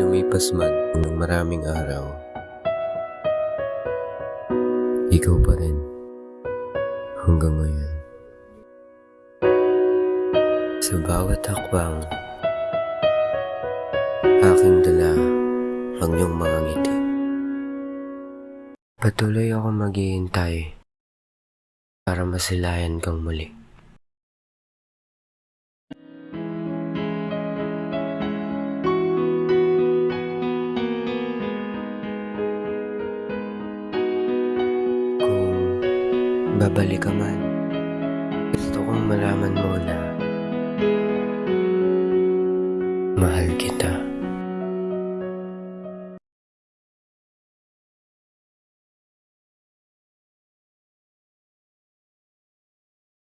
lumipas man ng maraming araw, ikaw pa rin hanggang ngayon. Sa bawat hakbang, aking dala ang iyong mga ngiti. Patuloy ako maghihintay para masilayan kang muli. Babalik ka man, gusto kong malaman mo na mahal kita.